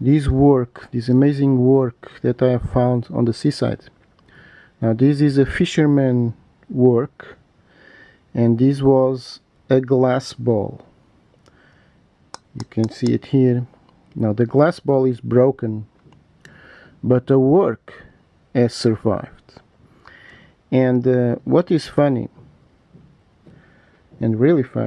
this work this amazing work that I have found on the seaside. Now this is a fisherman work and this was a glass ball. You can see it here. Now the glass ball is broken but the work has survived. And uh, what is funny and really funny